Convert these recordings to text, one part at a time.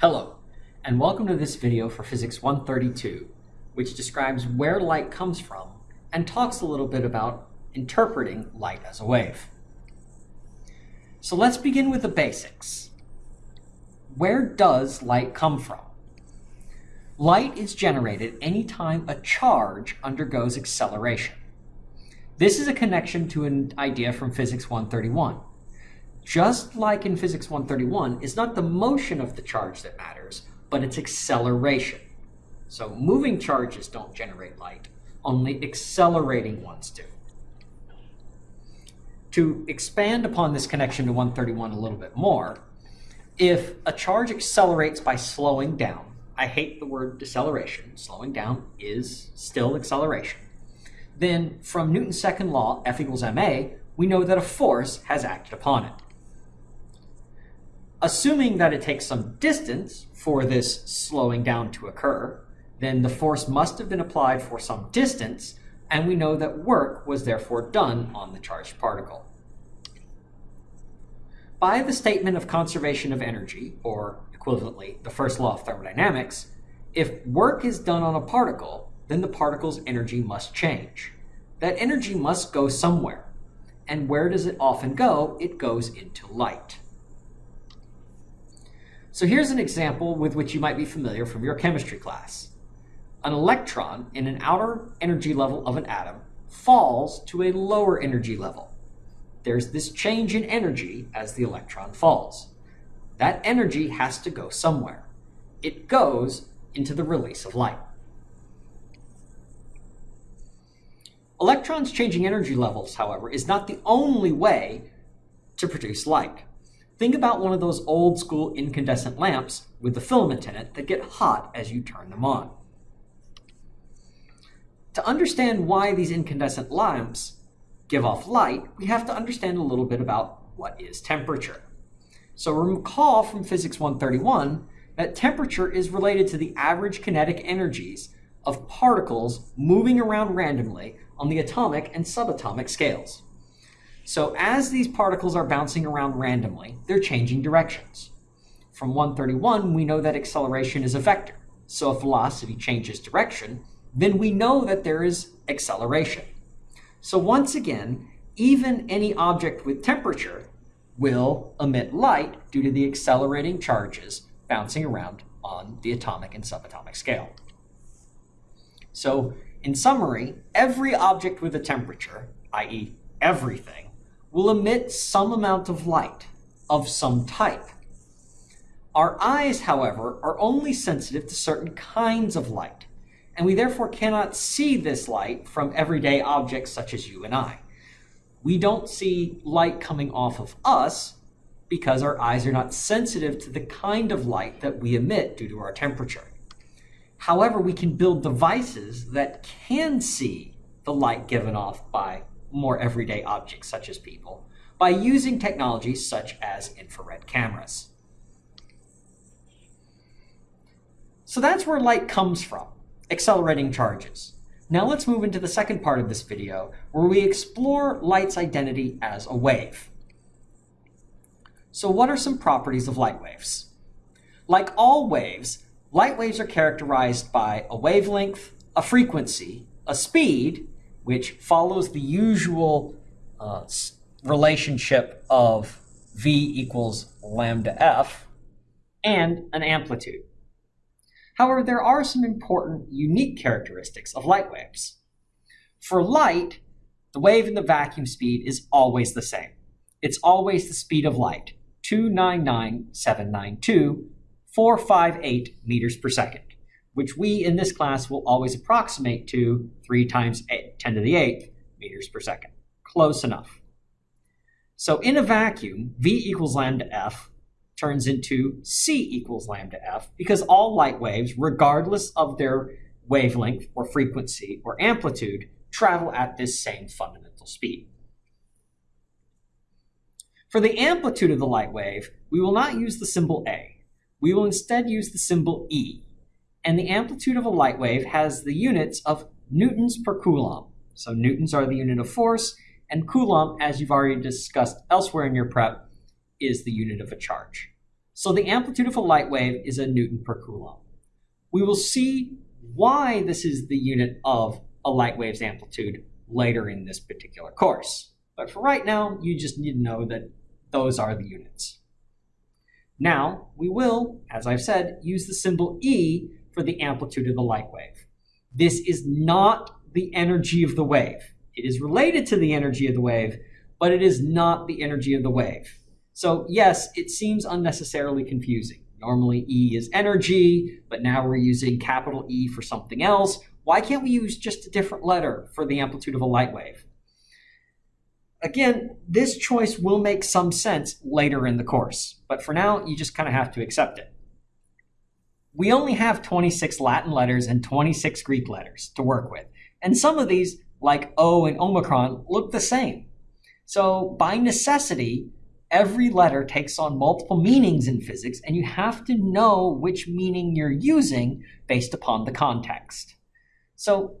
Hello, and welcome to this video for Physics 132, which describes where light comes from and talks a little bit about interpreting light as a wave. So let's begin with the basics. Where does light come from? Light is generated anytime a charge undergoes acceleration. This is a connection to an idea from Physics 131 just like in physics 131, is not the motion of the charge that matters, but its acceleration. So moving charges don't generate light, only accelerating ones do. To expand upon this connection to 131 a little bit more, if a charge accelerates by slowing down, I hate the word deceleration, slowing down is still acceleration, then from Newton's second law, F equals ma, we know that a force has acted upon it. Assuming that it takes some distance for this slowing down to occur, then the force must have been applied for some distance, and we know that work was therefore done on the charged particle. By the statement of conservation of energy, or equivalently, the first law of thermodynamics, if work is done on a particle, then the particle's energy must change. That energy must go somewhere. And where does it often go? It goes into light. So here's an example with which you might be familiar from your chemistry class. An electron in an outer energy level of an atom falls to a lower energy level. There's this change in energy as the electron falls. That energy has to go somewhere. It goes into the release of light. Electrons changing energy levels, however, is not the only way to produce light. Think about one of those old school incandescent lamps with the filament in it that get hot as you turn them on. To understand why these incandescent lamps give off light, we have to understand a little bit about what is temperature. So recall from Physics 131 that temperature is related to the average kinetic energies of particles moving around randomly on the atomic and subatomic scales. So as these particles are bouncing around randomly, they're changing directions. From 131, we know that acceleration is a vector. So if velocity changes direction, then we know that there is acceleration. So once again, even any object with temperature will emit light due to the accelerating charges bouncing around on the atomic and subatomic scale. So in summary, every object with a temperature, i.e. everything, will emit some amount of light of some type. Our eyes, however, are only sensitive to certain kinds of light, and we therefore cannot see this light from everyday objects such as you and I. We don't see light coming off of us because our eyes are not sensitive to the kind of light that we emit due to our temperature. However, we can build devices that can see the light given off by more everyday objects such as people by using technologies such as infrared cameras. So that's where light comes from, accelerating charges. Now let's move into the second part of this video where we explore light's identity as a wave. So what are some properties of light waves? Like all waves, light waves are characterized by a wavelength, a frequency, a speed, which follows the usual uh, relationship of v equals lambda f, and an amplitude. However, there are some important unique characteristics of light waves. For light, the wave in the vacuum speed is always the same. It's always the speed of light, 299,792, 458 meters per second which we in this class will always approximate to 3 times 10 to the 8th meters per second. Close enough. So in a vacuum, V equals lambda f turns into C equals lambda f because all light waves, regardless of their wavelength or frequency or amplitude, travel at this same fundamental speed. For the amplitude of the light wave, we will not use the symbol A. We will instead use the symbol E and the amplitude of a light wave has the units of newtons per coulomb. So newtons are the unit of force, and coulomb, as you've already discussed elsewhere in your prep, is the unit of a charge. So the amplitude of a light wave is a Newton per Coulomb. We will see why this is the unit of a light wave's amplitude later in this particular course. But for right now, you just need to know that those are the units. Now, we will, as I've said, use the symbol E for the amplitude of the light wave. This is not the energy of the wave. It is related to the energy of the wave, but it is not the energy of the wave. So yes, it seems unnecessarily confusing. Normally E is energy, but now we're using capital E for something else. Why can't we use just a different letter for the amplitude of a light wave? Again, this choice will make some sense later in the course, but for now, you just kind of have to accept it. We only have 26 Latin letters and 26 Greek letters to work with, and some of these, like O and Omicron, look the same. So by necessity, every letter takes on multiple meanings in physics, and you have to know which meaning you're using based upon the context. So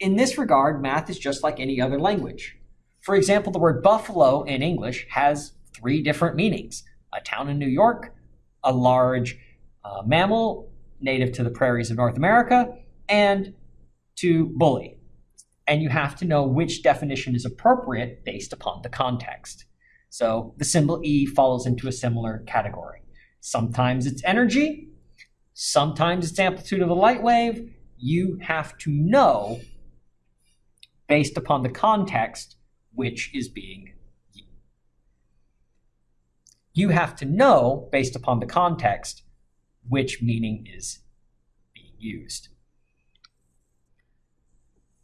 in this regard, math is just like any other language. For example, the word buffalo in English has three different meanings. A town in New York, a large uh, mammal native to the prairies of North America, and to bully. And you have to know which definition is appropriate based upon the context. So the symbol E falls into a similar category. Sometimes it's energy, sometimes it's amplitude of a light wave. You have to know based upon the context which is being you have to know based upon the context which meaning is being used.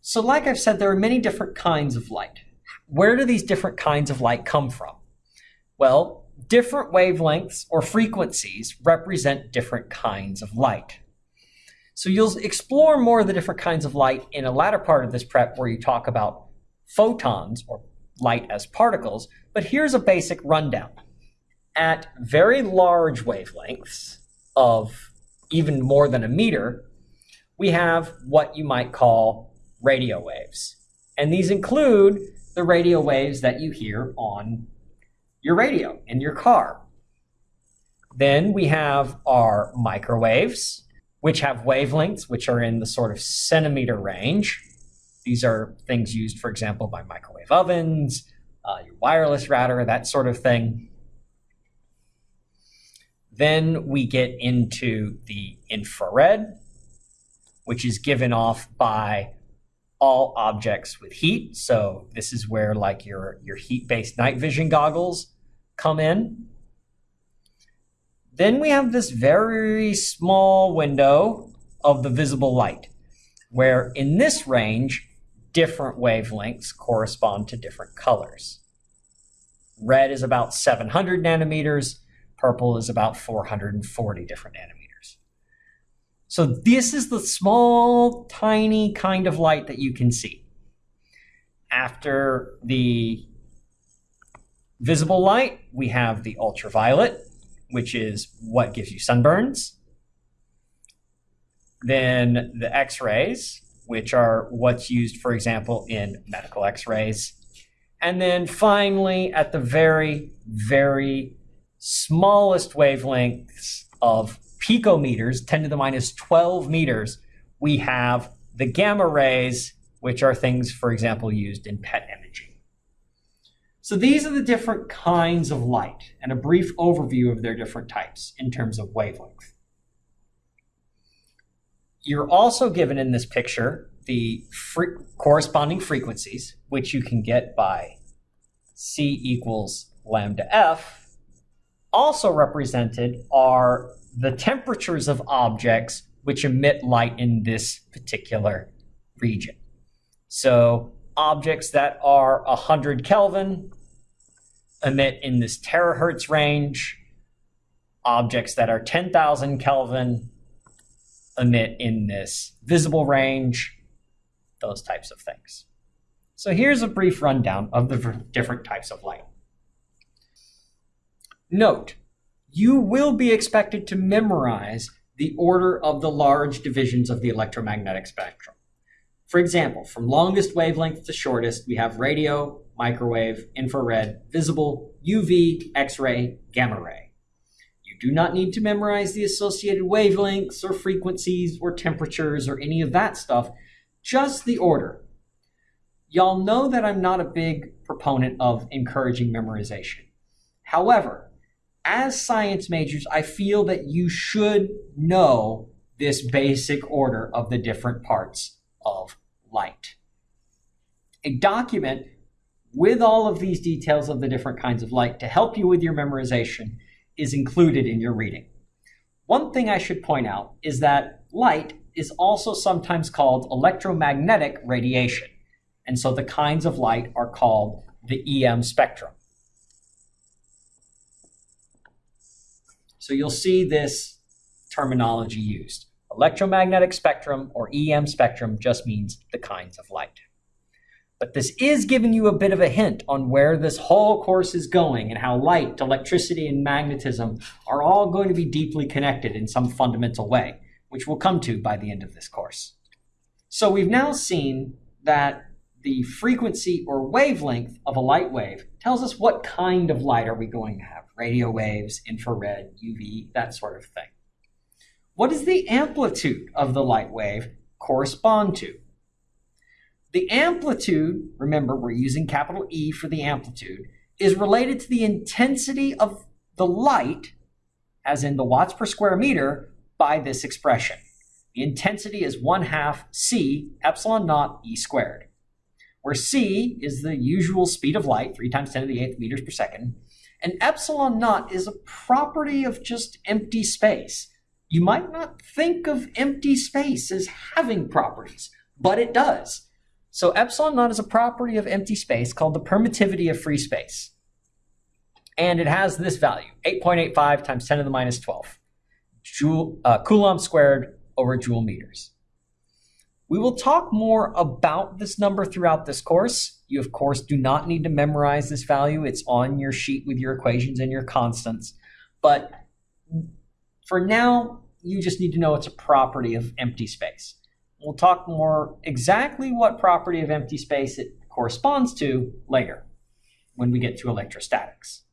So like I've said, there are many different kinds of light. Where do these different kinds of light come from? Well, different wavelengths or frequencies represent different kinds of light. So you'll explore more of the different kinds of light in a latter part of this prep where you talk about photons or light as particles, but here's a basic rundown. At very large wavelengths of even more than a meter, we have what you might call radio waves. And these include the radio waves that you hear on your radio in your car. Then we have our microwaves, which have wavelengths which are in the sort of centimeter range. These are things used, for example, by microwave ovens, uh, your wireless router, that sort of thing. Then we get into the infrared, which is given off by all objects with heat. So this is where like your, your heat-based night vision goggles come in. Then we have this very small window of the visible light, where in this range, different wavelengths correspond to different colors. Red is about 700 nanometers, purple is about 440 different nanometers. So this is the small, tiny kind of light that you can see. After the visible light, we have the ultraviolet, which is what gives you sunburns. Then the X-rays, which are what's used, for example, in medical X-rays. And then finally, at the very, very smallest wavelengths of picometers, 10 to the minus 12 meters, we have the gamma rays, which are things, for example, used in PET imaging. So these are the different kinds of light and a brief overview of their different types in terms of wavelength. You're also given in this picture the fre corresponding frequencies, which you can get by C equals lambda F. Also represented are the temperatures of objects which emit light in this particular region. So objects that are 100 Kelvin emit in this terahertz range. Objects that are 10,000 Kelvin emit in this visible range, those types of things. So here's a brief rundown of the different types of light. Note, you will be expected to memorize the order of the large divisions of the electromagnetic spectrum. For example, from longest wavelength to shortest, we have radio, microwave, infrared, visible, UV, X-ray, gamma ray. You do not need to memorize the associated wavelengths or frequencies or temperatures or any of that stuff, just the order. Y'all know that I'm not a big proponent of encouraging memorization. However, as science majors, I feel that you should know this basic order of the different parts of light. A document with all of these details of the different kinds of light to help you with your memorization is included in your reading. One thing I should point out is that light is also sometimes called electromagnetic radiation. And so the kinds of light are called the EM spectrum. So you'll see this terminology used. Electromagnetic spectrum or EM spectrum just means the kinds of light. But this is giving you a bit of a hint on where this whole course is going and how light, electricity, and magnetism are all going to be deeply connected in some fundamental way, which we'll come to by the end of this course. So we've now seen that the frequency or wavelength of a light wave tells us what kind of light are we going to have. Radio waves, infrared, UV, that sort of thing. What does the amplitude of the light wave correspond to? The amplitude, remember we're using capital E for the amplitude, is related to the intensity of the light, as in the watts per square meter, by this expression. The intensity is 1 half c epsilon naught e squared, where c is the usual speed of light, 3 times 10 to the 8th meters per second, and epsilon naught is a property of just empty space. You might not think of empty space as having properties, but it does. So epsilon naught is a property of empty space called the permittivity of free space. And it has this value, 8.85 times 10 to the minus 12, joule, uh, coulomb squared over joule meters. We will talk more about this number throughout this course. You, of course, do not need to memorize this value. It's on your sheet with your equations and your constants. But for now, you just need to know it's a property of empty space. We'll talk more exactly what property of empty space it corresponds to later when we get to electrostatics.